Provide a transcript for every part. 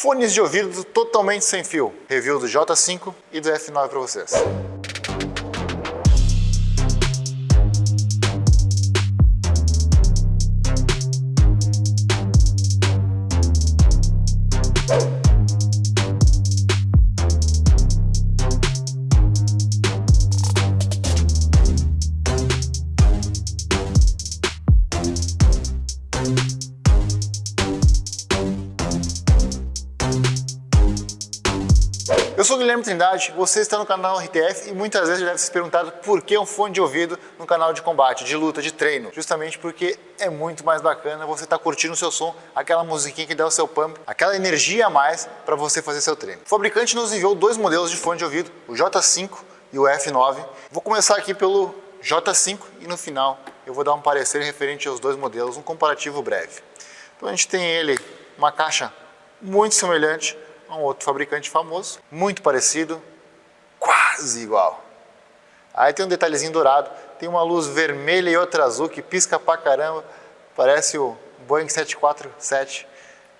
Fones de ouvido totalmente sem fio. Review do J5 e do F9 para vocês. Sou Guilherme Trindade, você está no canal RTF e muitas vezes deve se perguntado por que um fone de ouvido no canal de combate, de luta, de treino. Justamente porque é muito mais bacana você estar tá curtindo o seu som, aquela musiquinha que dá o seu pump, aquela energia a mais para você fazer seu treino. O fabricante nos enviou dois modelos de fone de ouvido, o J5 e o F9. Vou começar aqui pelo J5 e no final eu vou dar um parecer referente aos dois modelos, um comparativo breve. Então a gente tem ele, uma caixa muito semelhante um outro fabricante famoso, muito parecido, quase igual. Aí tem um detalhezinho dourado, tem uma luz vermelha e outra azul que pisca pra caramba, parece o Boeing 747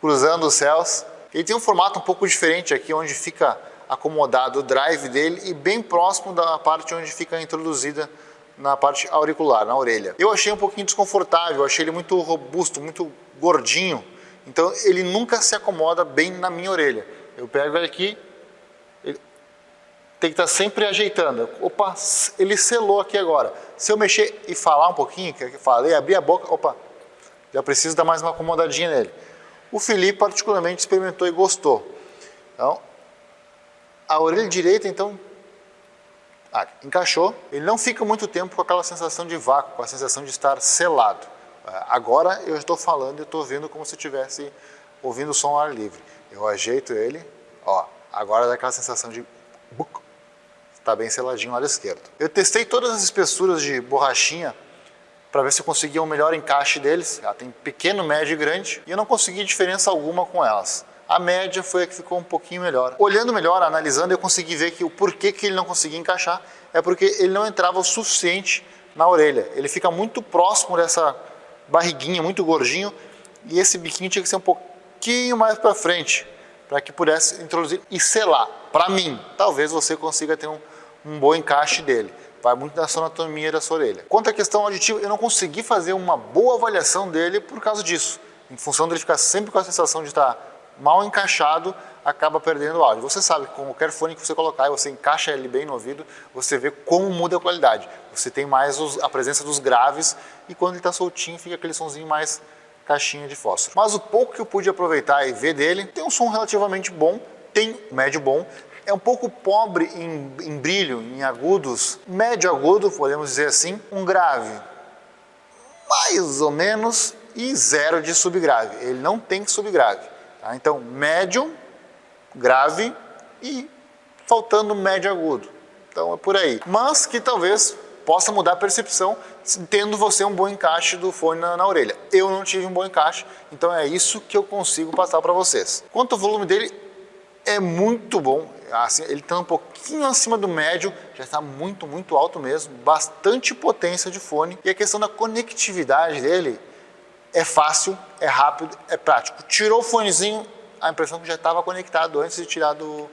cruzando os céus. Ele tem um formato um pouco diferente aqui, onde fica acomodado o drive dele e bem próximo da parte onde fica introduzida na parte auricular, na orelha. Eu achei um pouquinho desconfortável, achei ele muito robusto, muito gordinho, então ele nunca se acomoda bem na minha orelha. Eu pego ele aqui, ele tem que estar sempre ajeitando. Opa, ele selou aqui agora. Se eu mexer e falar um pouquinho, que eu falei, abrir a boca, opa, já preciso dar mais uma acomodadinha nele. O Felipe particularmente experimentou e gostou. Então, a orelha direita, então, ah, encaixou. Ele não fica muito tempo com aquela sensação de vácuo, com a sensação de estar selado. Ah, agora eu estou falando e estou ouvindo como se estivesse ouvindo o som ao ar livre. Eu ajeito ele, ó, agora dá aquela sensação de... Está bem seladinho o lado esquerdo. Eu testei todas as espessuras de borrachinha para ver se eu conseguia um melhor encaixe deles. Ela tem pequeno, médio e grande e eu não consegui diferença alguma com elas. A média foi a que ficou um pouquinho melhor. Olhando melhor, analisando, eu consegui ver que o porquê que ele não conseguia encaixar é porque ele não entrava o suficiente na orelha. Ele fica muito próximo dessa barriguinha, muito gordinho, e esse biquinho tinha que ser um pouco pouquinho mais para frente, para que pudesse introduzir e selar. Para mim, talvez você consiga ter um, um bom encaixe dele. Vai muito da sua anatomia da sua orelha. Quanto à questão auditiva, eu não consegui fazer uma boa avaliação dele por causa disso. Em função dele ficar sempre com a sensação de estar mal encaixado, acaba perdendo o áudio. Você sabe que com qualquer fone que você colocar e você encaixa ele bem no ouvido, você vê como muda a qualidade. Você tem mais os, a presença dos graves e quando ele está soltinho fica aquele sonzinho mais caixinha de fósforo. Mas o pouco que eu pude aproveitar e ver dele, tem um som relativamente bom, tem médio bom, é um pouco pobre em, em brilho, em agudos, médio agudo, podemos dizer assim, um grave mais ou menos e zero de subgrave. Ele não tem subgrave. Tá? Então, médio, grave e faltando médio agudo. Então é por aí. Mas que talvez possa mudar a percepção tendo você um bom encaixe do fone na, na, orelha. Eu não tive um bom encaixe, então é isso que eu consigo passar para vocês. Quanto ao volume dele, é muito bom. Assim, ele está um pouquinho acima do médio, já está muito, muito alto mesmo, bastante potência de fone. E a questão da conectividade dele é fácil, é rápido, é prático. Tirou o fonezinho, a impressão que já estava conectado antes de tirar do,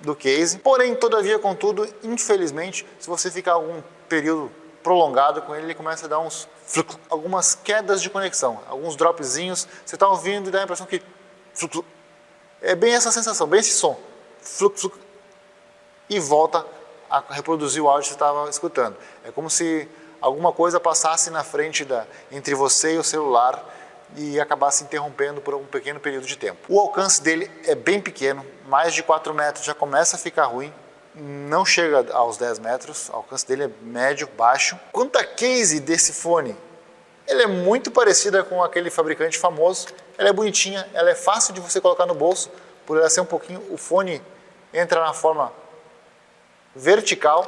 do case. Porém, todavia, contudo, infelizmente, se você ficar algum período prolongado com ele, ele começa a dar uns algumas quedas de conexão, alguns dropzinhos. Você está ouvindo e dá a impressão que é bem essa sensação, bem esse som. E volta a reproduzir o áudio que você estava escutando. É como se alguma coisa passasse na frente da entre você e o celular e acabasse interrompendo por um pequeno período de tempo. O alcance dele é bem pequeno, mais de 4 metros já começa a ficar ruim, não chega aos 10 metros, o alcance dele é médio, baixo. Quanto a case desse fone, ele é muito parecida com aquele fabricante famoso, ela é bonitinha, ela é fácil de você colocar no bolso, por ela ser um pouquinho, o fone entra na forma vertical,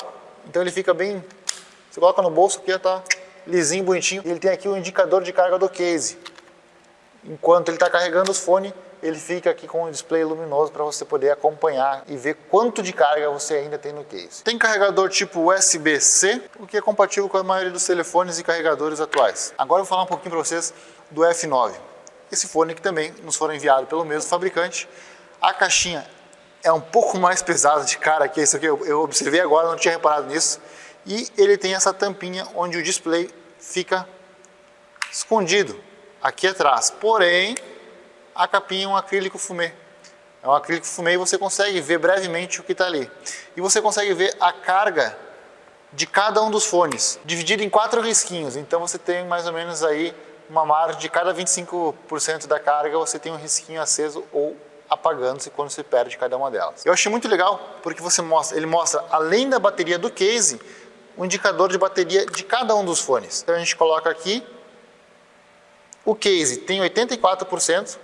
então ele fica bem, você coloca no bolso aqui, está lisinho, bonitinho, ele tem aqui o indicador de carga do case. Enquanto ele está carregando os fones, ele fica aqui com um display luminoso para você poder acompanhar e ver quanto de carga você ainda tem no case. Tem carregador tipo USB-C, o que é compatível com a maioria dos telefones e carregadores atuais. Agora eu vou falar um pouquinho para vocês do F9. Esse fone que também nos foi enviado pelo mesmo fabricante. A caixinha é um pouco mais pesada de cara que isso aqui, eu observei agora, não tinha reparado nisso. E ele tem essa tampinha onde o display fica escondido aqui atrás. Porém, a capinha é um acrílico fumê. É um acrílico fumê e você consegue ver brevemente o que está ali. E você consegue ver a carga de cada um dos fones, dividido em quatro risquinhos. Então você tem mais ou menos aí uma margem de cada 25% da carga, você tem um risquinho aceso ou apagando-se quando você perde cada uma delas. Eu achei muito legal porque você mostra, ele mostra além da bateria do case, o indicador de bateria de cada um dos fones. Então a gente coloca aqui, o case tem 84%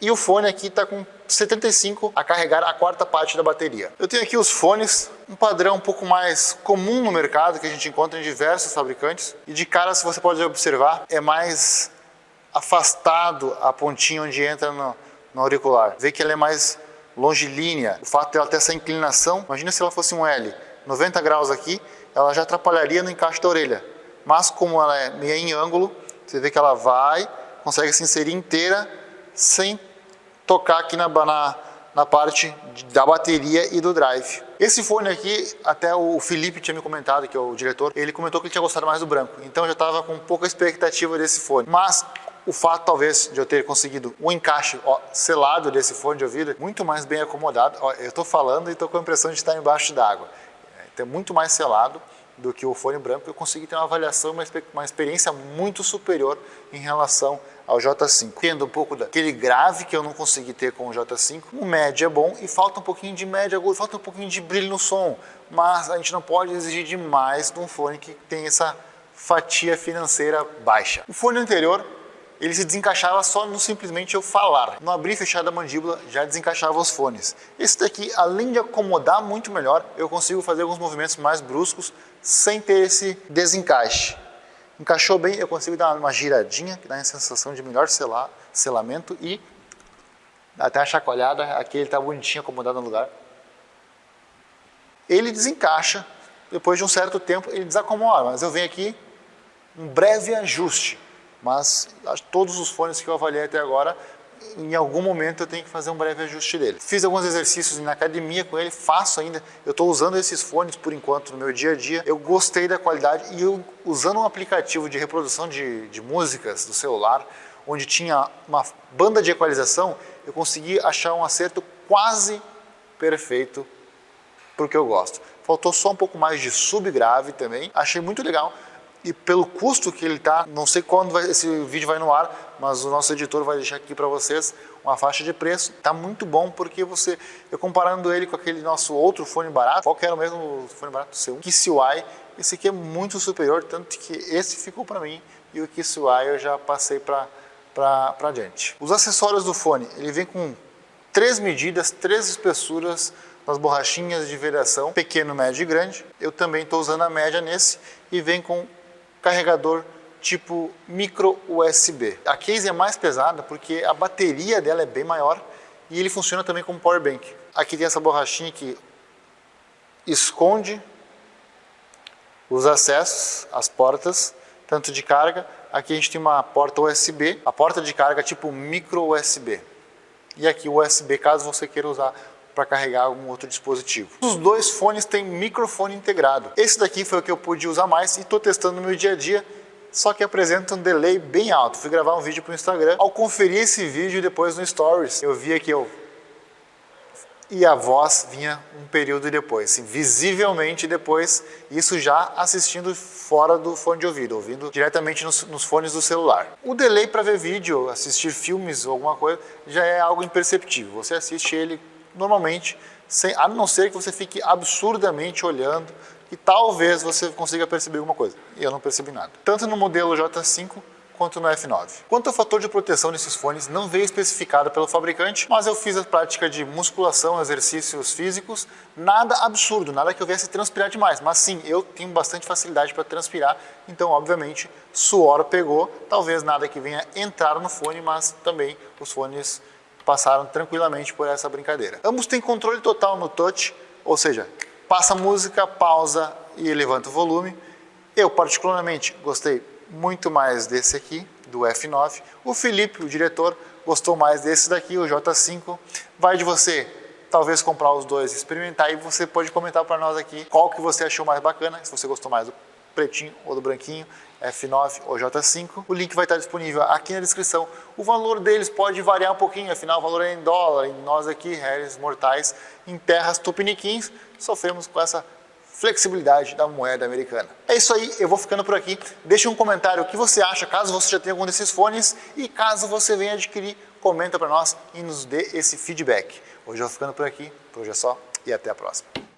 e o fone aqui está com 75 a carregar a quarta parte da bateria. Eu tenho aqui os fones, um padrão um pouco mais comum no mercado que a gente encontra em diversos fabricantes e de cara se você pode observar é mais afastado a pontinha onde entra no, no auricular. Vê que ela é mais longilínea, o fato dela ter essa inclinação, imagina se ela fosse um L, 90 graus aqui, ela já atrapalharia no encaixe da orelha. Mas como ela é meio em ângulo, você vê que ela vai, consegue se inserir inteira sem tocar aqui na, na, na parte da bateria e do drive. Esse fone aqui, até o Felipe tinha me comentado, que é o diretor, ele comentou que ele tinha gostado mais do branco. Então eu já estava com pouca expectativa desse fone. Mas o fato talvez de eu ter conseguido o um encaixe ó, selado desse fone de ouvido, muito mais bem acomodado. Ó, eu estou falando e estou com a impressão de estar embaixo d'água é muito mais selado do que o fone branco, eu consegui ter uma avaliação, uma, experiência muito superior em relação ao J5. Tendo um pouco daquele grave que eu não consegui ter com o J5, o médio é bom e falta um pouquinho de médio agudo, falta um pouquinho de brilho no som, mas a gente não pode exigir demais de um fone que tem essa fatia financeira baixa. O fone anterior ele se desencaixava só no simplesmente eu falar. No abrir e fechar da mandíbula já desencaixava os fones. Esse daqui, além de acomodar muito melhor, eu consigo fazer alguns movimentos mais bruscos sem ter esse desencaixe. Encaixou bem, eu consigo dar uma giradinha, que dá a sensação de melhor selar, selamento e até a chacoalhada, aqui ele está bonitinho, acomodado no lugar. Ele desencaixa, depois de um certo tempo ele desacomoda, mas eu venho aqui, um breve ajuste mas todos os fones que eu avaliei até agora, em algum momento eu tenho que fazer um breve ajuste dele. Fiz alguns exercícios na academia com ele, faço ainda, eu estou usando esses fones por enquanto no meu dia a dia, eu gostei da qualidade e eu, usando um aplicativo de reprodução de, de músicas do celular, onde tinha uma banda de equalização, eu consegui achar um acerto quase perfeito para o que eu gosto. Faltou só um pouco mais de subgrave também, achei muito legal, e pelo custo que ele está, não sei quando vai, esse vídeo vai no ar, mas o nosso editor vai deixar aqui para vocês uma faixa de preço. Está muito bom porque você, eu comparando ele com aquele nosso outro fone barato, qual que era o mesmo fone barato? Seu KissY, esse aqui é muito superior, tanto que esse ficou para mim e o KissY eu já passei para para adiante. Os acessórios do fone, ele vem com três medidas, três espessuras nas borrachinhas de vedação, pequeno, médio e grande. Eu também estou usando a média nesse e vem com carregador tipo micro USB. A case é mais pesada porque a bateria dela é bem maior e ele funciona também como power bank. Aqui tem essa borrachinha que esconde os acessos, as portas, tanto de carga. Aqui a gente tem uma porta USB, a porta de carga tipo micro USB. E aqui o USB caso você queira usar para carregar algum outro dispositivo. Os dois fones têm microfone integrado. Esse daqui foi o que eu pude usar mais e estou testando no meu dia a dia, só que apresenta um delay bem alto. Fui gravar um vídeo para o Instagram. Ao conferir esse vídeo depois no Stories, eu vi que eu e a voz vinha um período depois, assim, visivelmente depois, isso já assistindo fora do fone de ouvido, ouvindo diretamente nos, nos fones do celular. O delay para ver vídeo, assistir filmes ou alguma coisa, já é algo imperceptível. Você assiste ele normalmente, sem, a não ser que você fique absurdamente olhando e talvez você consiga perceber alguma coisa. E eu não percebi nada. Tanto no modelo J5 quanto no F9. Quanto ao fator de proteção desses fones, não veio especificado pelo fabricante, mas eu fiz a prática de musculação, exercícios físicos, nada absurdo, nada que eu viesse transpirar demais, mas sim, eu tenho bastante facilidade para transpirar, então obviamente suor pegou, talvez nada que venha entrar no fone, mas também os fones passaram tranquilamente por essa brincadeira. Ambos têm controle total no touch, ou seja, passa música, pausa e levanta o volume. Eu particularmente gostei muito mais desse aqui, do F9. O Felipe, o diretor, gostou mais desse daqui, o J5. Vai de você talvez comprar os dois, experimentar e você pode comentar para nós aqui qual que você achou mais bacana, se você gostou mais do pretinho ou do branquinho, F9 ou J5. O link vai estar disponível aqui na descrição. O valor deles pode variar um pouquinho, afinal o valor é em dólar, e nós aqui, réis mortais, em terras tupiniquins, sofremos com essa flexibilidade da moeda americana. É isso aí, eu vou ficando por aqui. Deixe um comentário o que você acha, caso você já tenha algum desses fones e caso você venha adquirir, comenta para nós e nos dê esse feedback. Hoje eu vou ficando por aqui, por hoje é só e até a próxima.